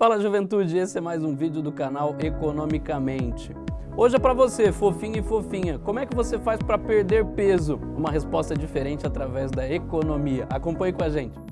Fala juventude, esse é mais um vídeo do canal Economicamente. Hoje é para você, fofinho e fofinha, como é que você faz para perder peso? Uma resposta diferente através da economia. Acompanhe com a gente.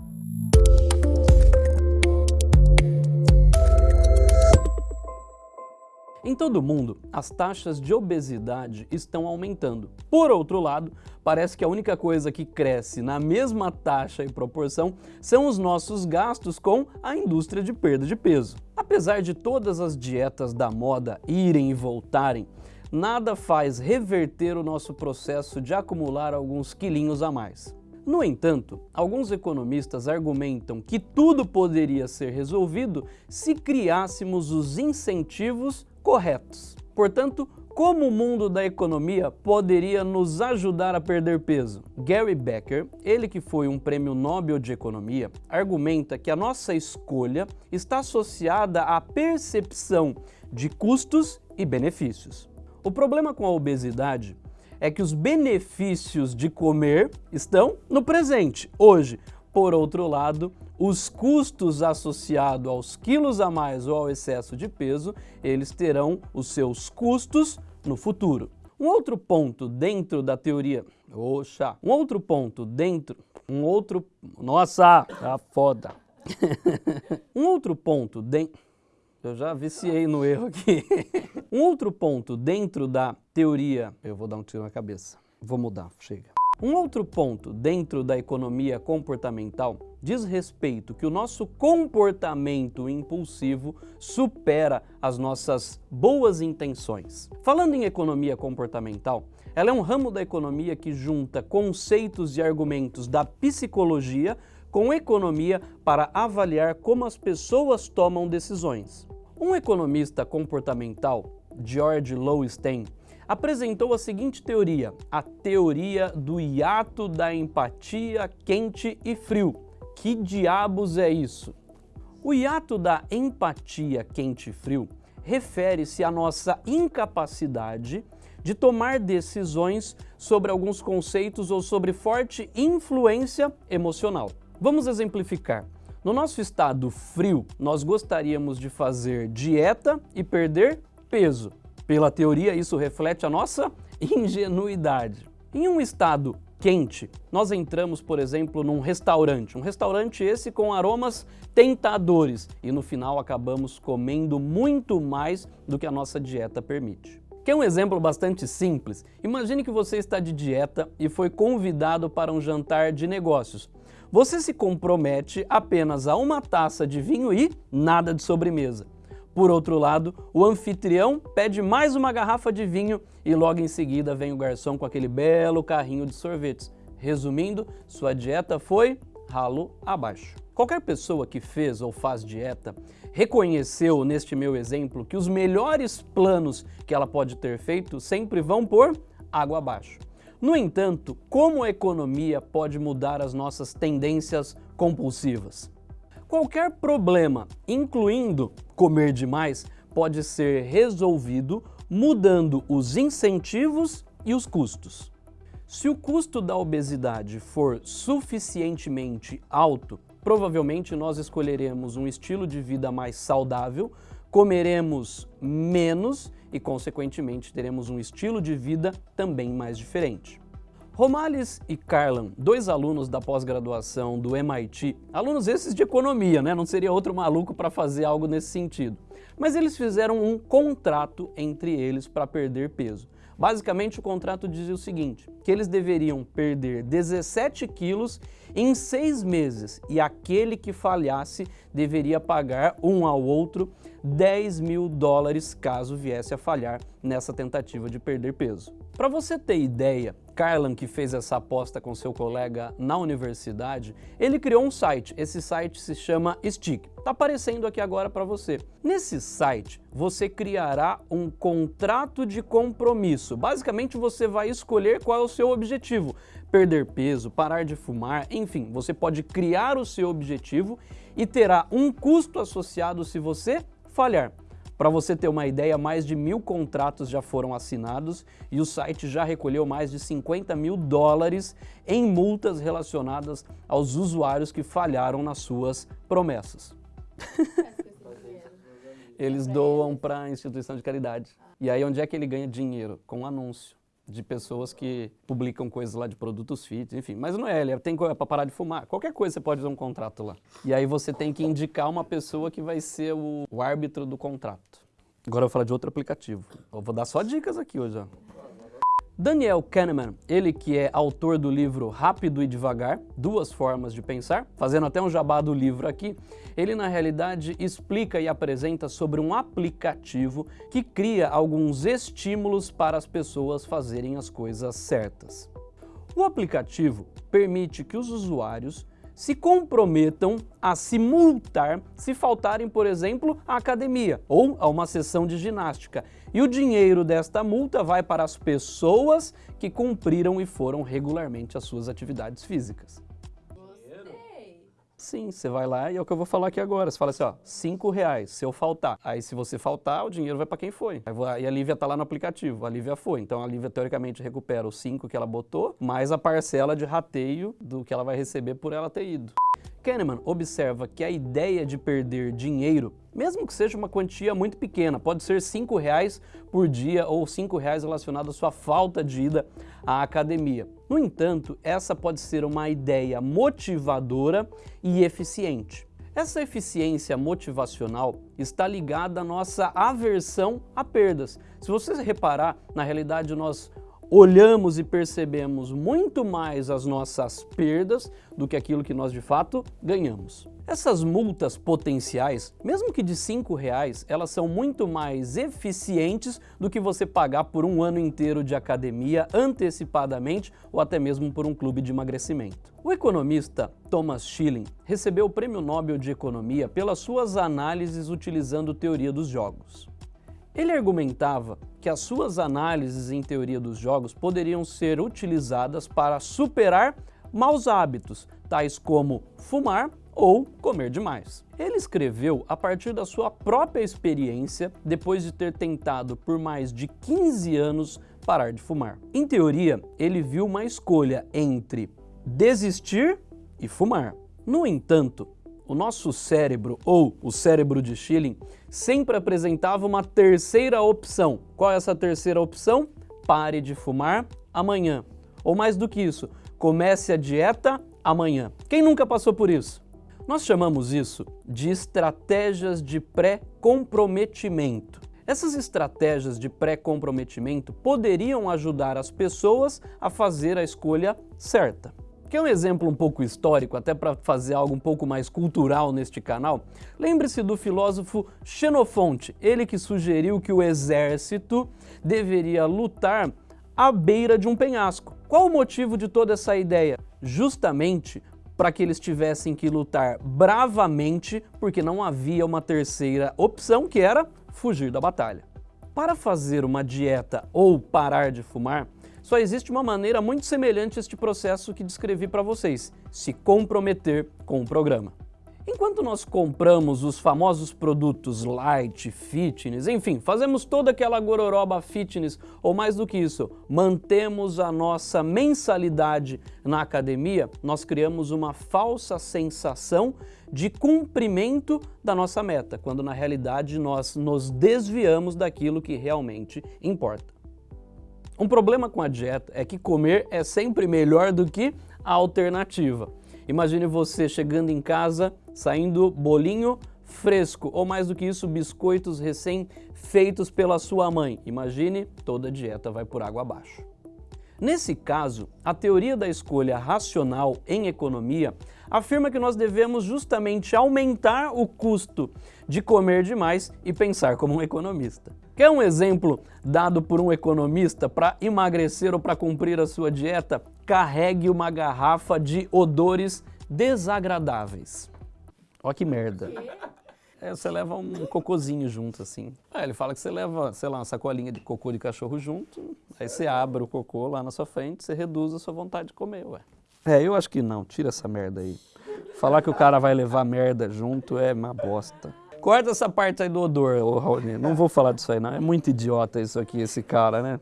Em todo o mundo, as taxas de obesidade estão aumentando. Por outro lado, parece que a única coisa que cresce na mesma taxa e proporção são os nossos gastos com a indústria de perda de peso. Apesar de todas as dietas da moda irem e voltarem, nada faz reverter o nosso processo de acumular alguns quilinhos a mais. No entanto, alguns economistas argumentam que tudo poderia ser resolvido se criássemos os incentivos corretos. Portanto, como o mundo da economia poderia nos ajudar a perder peso? Gary Becker, ele que foi um prêmio Nobel de Economia, argumenta que a nossa escolha está associada à percepção de custos e benefícios. O problema com a obesidade é que os benefícios de comer estão no presente, hoje. Por outro lado, os custos associados aos quilos a mais ou ao excesso de peso, eles terão os seus custos no futuro. Um outro ponto dentro da teoria... Oxa! Um outro ponto dentro... Um outro... Nossa! Tá foda! um outro ponto dentro... Eu já viciei no erro aqui. um outro ponto dentro da teoria... Eu vou dar um tiro na cabeça. Vou mudar, chega. Um outro ponto dentro da economia comportamental diz respeito que o nosso comportamento impulsivo supera as nossas boas intenções. Falando em economia comportamental, ela é um ramo da economia que junta conceitos e argumentos da psicologia com economia para avaliar como as pessoas tomam decisões. Um economista comportamental, George Lowenstein, apresentou a seguinte teoria, a teoria do hiato da empatia quente e frio. Que diabos é isso? O hiato da empatia quente e frio refere-se à nossa incapacidade de tomar decisões sobre alguns conceitos ou sobre forte influência emocional. Vamos exemplificar. No nosso estado frio, nós gostaríamos de fazer dieta e perder peso. Pela teoria, isso reflete a nossa ingenuidade. Em um estado quente, nós entramos, por exemplo, num restaurante. Um restaurante esse com aromas tentadores e no final acabamos comendo muito mais do que a nossa dieta permite. Quer um exemplo bastante simples? Imagine que você está de dieta e foi convidado para um jantar de negócios. Você se compromete apenas a uma taça de vinho e nada de sobremesa. Por outro lado, o anfitrião pede mais uma garrafa de vinho e logo em seguida vem o garçom com aquele belo carrinho de sorvetes. Resumindo, sua dieta foi ralo abaixo. Qualquer pessoa que fez ou faz dieta reconheceu neste meu exemplo que os melhores planos que ela pode ter feito sempre vão por água abaixo. No entanto, como a economia pode mudar as nossas tendências compulsivas? Qualquer problema, incluindo comer demais, pode ser resolvido mudando os incentivos e os custos. Se o custo da obesidade for suficientemente alto, provavelmente nós escolheremos um estilo de vida mais saudável, comeremos menos e, consequentemente, teremos um estilo de vida também mais diferente. Romales e Carlan, dois alunos da pós-graduação do MIT, alunos esses de economia, né? não seria outro maluco para fazer algo nesse sentido. Mas eles fizeram um contrato entre eles para perder peso. Basicamente, o contrato dizia o seguinte, que eles deveriam perder 17 quilos em seis meses e aquele que falhasse deveria pagar um ao outro 10 mil dólares caso viesse a falhar nessa tentativa de perder peso. Para você ter ideia, Carlan, que fez essa aposta com seu colega na universidade, ele criou um site. Esse site se chama Stick. Está aparecendo aqui agora para você. Nesse site, você criará um contrato de compromisso. Basicamente, você vai escolher qual é o seu objetivo. Perder peso, parar de fumar, enfim, você pode criar o seu objetivo e terá um custo associado se você falhar. Para você ter uma ideia, mais de mil contratos já foram assinados e o site já recolheu mais de 50 mil dólares em multas relacionadas aos usuários que falharam nas suas promessas. eles doam para a instituição de caridade. E aí onde é que ele ganha dinheiro? Com anúncio de pessoas que publicam coisas lá de produtos fit, enfim. Mas não é, ele tem é para parar de fumar. Qualquer coisa você pode fazer um contrato lá. E aí você tem que indicar uma pessoa que vai ser o, o árbitro do contrato. Agora eu vou falar de outro aplicativo. Eu vou dar só dicas aqui hoje. Ó. Daniel Kahneman, ele que é autor do livro Rápido e Devagar, Duas Formas de Pensar, fazendo até um jabá do livro aqui, ele na realidade explica e apresenta sobre um aplicativo que cria alguns estímulos para as pessoas fazerem as coisas certas. O aplicativo permite que os usuários se comprometam a se multar se faltarem, por exemplo, à academia ou a uma sessão de ginástica. E o dinheiro desta multa vai para as pessoas que cumpriram e foram regularmente às suas atividades físicas. Sim, você vai lá e é o que eu vou falar aqui agora. Você fala assim, ó, cinco reais se eu faltar. Aí se você faltar, o dinheiro vai para quem foi. Aí a Lívia tá lá no aplicativo, a Lívia foi. Então a Lívia teoricamente recupera os cinco que ela botou, mais a parcela de rateio do que ela vai receber por ela ter ido. Kahneman observa que a ideia de perder dinheiro, mesmo que seja uma quantia muito pequena, pode ser cinco reais por dia ou cinco reais relacionado à sua falta de ida à academia. No entanto, essa pode ser uma ideia motivadora e eficiente. Essa eficiência motivacional está ligada à nossa aversão a perdas. Se você reparar, na realidade nós olhamos e percebemos muito mais as nossas perdas do que aquilo que nós de fato ganhamos. Essas multas potenciais, mesmo que de cinco reais, elas são muito mais eficientes do que você pagar por um ano inteiro de academia antecipadamente ou até mesmo por um clube de emagrecimento. O economista Thomas Schilling recebeu o Prêmio Nobel de Economia pelas suas análises utilizando teoria dos jogos. Ele argumentava que as suas análises em teoria dos jogos poderiam ser utilizadas para superar maus hábitos, tais como fumar ou comer demais. Ele escreveu a partir da sua própria experiência depois de ter tentado por mais de 15 anos parar de fumar. Em teoria, ele viu uma escolha entre desistir e fumar. No entanto, o nosso cérebro, ou o cérebro de Schilling, sempre apresentava uma terceira opção. Qual é essa terceira opção? Pare de fumar amanhã. Ou mais do que isso, comece a dieta amanhã. Quem nunca passou por isso? Nós chamamos isso de estratégias de pré-comprometimento. Essas estratégias de pré-comprometimento poderiam ajudar as pessoas a fazer a escolha certa. Quer um exemplo um pouco histórico, até para fazer algo um pouco mais cultural neste canal? Lembre-se do filósofo Xenofonte, ele que sugeriu que o exército deveria lutar à beira de um penhasco. Qual o motivo de toda essa ideia? Justamente para que eles tivessem que lutar bravamente, porque não havia uma terceira opção, que era fugir da batalha. Para fazer uma dieta ou parar de fumar, só existe uma maneira muito semelhante a este processo que descrevi para vocês, se comprometer com o programa. Enquanto nós compramos os famosos produtos light, fitness, enfim, fazemos toda aquela gororoba fitness, ou mais do que isso, mantemos a nossa mensalidade na academia, nós criamos uma falsa sensação de cumprimento da nossa meta, quando na realidade nós nos desviamos daquilo que realmente importa. Um problema com a dieta é que comer é sempre melhor do que a alternativa. Imagine você chegando em casa, saindo bolinho fresco, ou mais do que isso, biscoitos recém-feitos pela sua mãe. Imagine, toda a dieta vai por água abaixo. Nesse caso, a teoria da escolha racional em economia afirma que nós devemos justamente aumentar o custo de comer demais e pensar como um economista. Quer um exemplo dado por um economista para emagrecer ou para cumprir a sua dieta? Carregue uma garrafa de odores desagradáveis. Ó que merda. É, você leva um cocôzinho junto, assim. É, ele fala que você leva, sei lá, uma sacolinha de cocô de cachorro junto, aí você abre o cocô lá na sua frente, você reduz a sua vontade de comer, ué. É, eu acho que não, tira essa merda aí. Falar que o cara vai levar merda junto é uma bosta. Corta essa parte aí do odor, Raoni. Não vou falar disso aí, não. É muito idiota isso aqui, esse cara, né?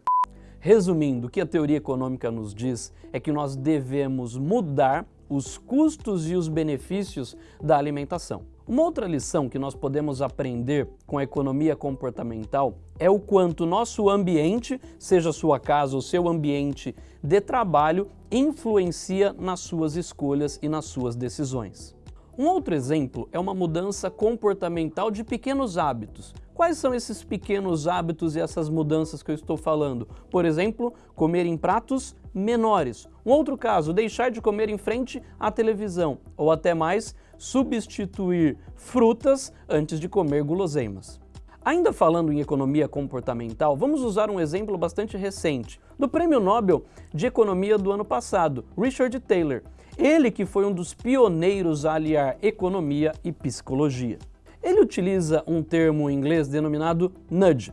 Resumindo, o que a teoria econômica nos diz é que nós devemos mudar os custos e os benefícios da alimentação. Uma outra lição que nós podemos aprender com a economia comportamental é o quanto nosso ambiente, seja sua casa ou seu ambiente de trabalho, influencia nas suas escolhas e nas suas decisões. Um outro exemplo é uma mudança comportamental de pequenos hábitos. Quais são esses pequenos hábitos e essas mudanças que eu estou falando? Por exemplo, comer em pratos menores. Um outro caso, deixar de comer em frente à televisão. Ou até mais, substituir frutas antes de comer guloseimas. Ainda falando em economia comportamental, vamos usar um exemplo bastante recente, do Prêmio Nobel de Economia do ano passado, Richard Taylor. Ele que foi um dos pioneiros a aliar economia e psicologia. Ele utiliza um termo em inglês denominado nudge.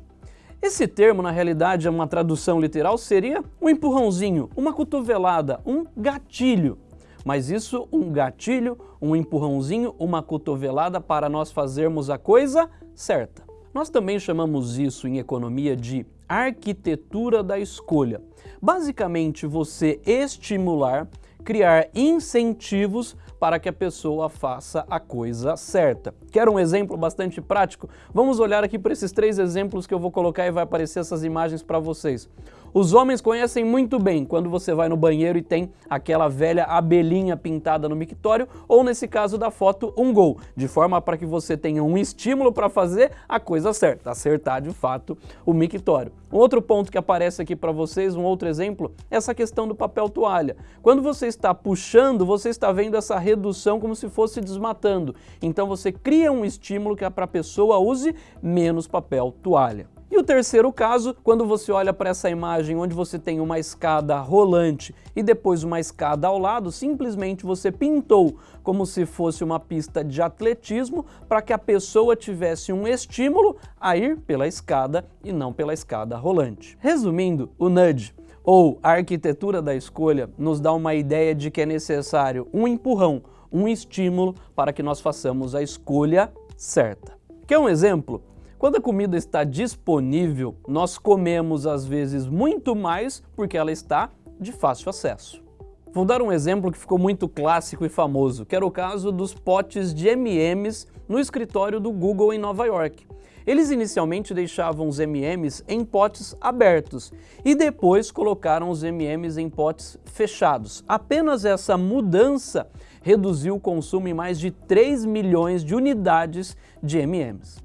Esse termo, na realidade, é uma tradução literal, seria um empurrãozinho, uma cotovelada, um gatilho. Mas isso, um gatilho, um empurrãozinho, uma cotovelada para nós fazermos a coisa certa. Nós também chamamos isso em economia de arquitetura da escolha. Basicamente, você estimular, criar incentivos para que a pessoa faça a coisa certa. Quer um exemplo bastante prático? Vamos olhar aqui para esses três exemplos que eu vou colocar e vai aparecer essas imagens para vocês. Os homens conhecem muito bem quando você vai no banheiro e tem aquela velha abelhinha pintada no mictório ou, nesse caso da foto, um gol, de forma para que você tenha um estímulo para fazer a coisa certa, acertar de fato o mictório. Um outro ponto que aparece aqui para vocês, um outro exemplo, é essa questão do papel toalha. Quando você está puxando, você está vendo essa redução como se fosse desmatando. Então você cria um estímulo que é para a pessoa use menos papel toalha. E o terceiro caso, quando você olha para essa imagem onde você tem uma escada rolante e depois uma escada ao lado, simplesmente você pintou como se fosse uma pista de atletismo para que a pessoa tivesse um estímulo a ir pela escada e não pela escada rolante. Resumindo, o nudge ou a arquitetura da escolha nos dá uma ideia de que é necessário um empurrão, um estímulo para que nós façamos a escolha certa. Quer um exemplo? Quando a comida está disponível, nós comemos às vezes muito mais porque ela está de fácil acesso. Vou dar um exemplo que ficou muito clássico e famoso, que era o caso dos potes de M&M's no escritório do Google em Nova York. Eles inicialmente deixavam os M&M's em potes abertos e depois colocaram os M&M's em potes fechados. Apenas essa mudança reduziu o consumo em mais de 3 milhões de unidades de M&M's.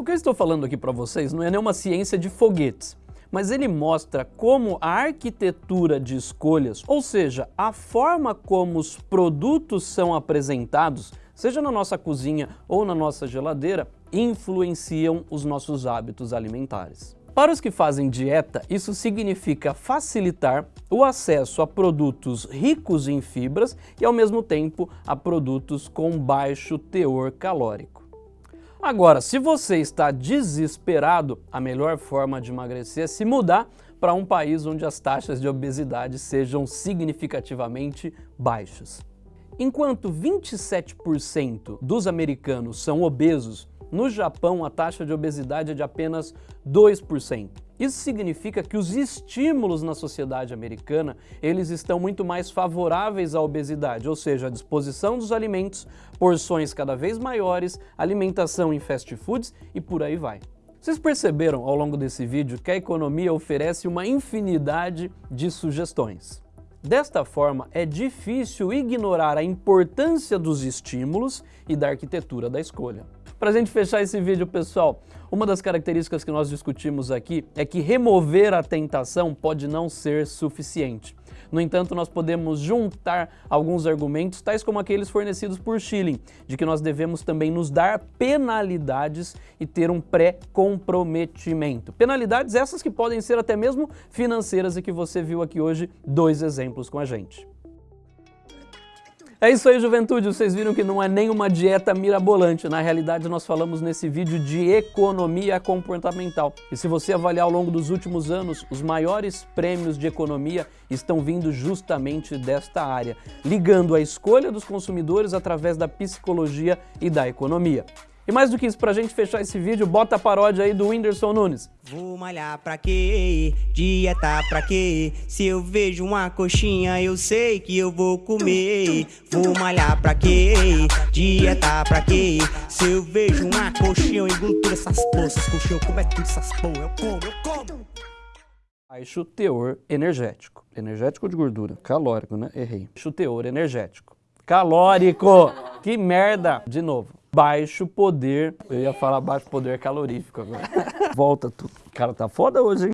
O que eu estou falando aqui para vocês não é nenhuma ciência de foguetes, mas ele mostra como a arquitetura de escolhas, ou seja, a forma como os produtos são apresentados, seja na nossa cozinha ou na nossa geladeira, influenciam os nossos hábitos alimentares. Para os que fazem dieta, isso significa facilitar o acesso a produtos ricos em fibras e, ao mesmo tempo, a produtos com baixo teor calórico. Agora, se você está desesperado, a melhor forma de emagrecer é se mudar para um país onde as taxas de obesidade sejam significativamente baixas. Enquanto 27% dos americanos são obesos, no Japão a taxa de obesidade é de apenas 2%. Isso significa que os estímulos na sociedade americana, eles estão muito mais favoráveis à obesidade, ou seja, a disposição dos alimentos, porções cada vez maiores, alimentação em fast foods e por aí vai. Vocês perceberam ao longo desse vídeo que a economia oferece uma infinidade de sugestões. Desta forma, é difícil ignorar a importância dos estímulos e da arquitetura da escolha. Para a gente fechar esse vídeo, pessoal, uma das características que nós discutimos aqui é que remover a tentação pode não ser suficiente. No entanto, nós podemos juntar alguns argumentos, tais como aqueles fornecidos por Schilling, de que nós devemos também nos dar penalidades e ter um pré-comprometimento. Penalidades essas que podem ser até mesmo financeiras e que você viu aqui hoje dois exemplos com a gente. É isso aí, juventude. Vocês viram que não é nenhuma dieta mirabolante. Na realidade, nós falamos nesse vídeo de economia comportamental. E se você avaliar ao longo dos últimos anos, os maiores prêmios de economia estão vindo justamente desta área, ligando a escolha dos consumidores através da psicologia e da economia. E mais do que isso, pra gente fechar esse vídeo, bota a paródia aí do Whindersson Nunes. Vou malhar pra quê? Dieta pra quê? Se eu vejo uma coxinha, eu sei que eu vou comer. Vou malhar pra quê? Dieta pra quê? Se eu vejo uma coxinha, eu engluto todas essas poças. Coxinha, eu como é tudo essas porra? Eu como, eu como. Baixo teor energético. Energético de gordura. Calórico, né? Errei. Baixo teor energético. Calórico! Que merda! De novo. Baixo poder. Eu ia falar baixo poder calorífico agora. Volta tudo. O cara tá foda hoje, hein?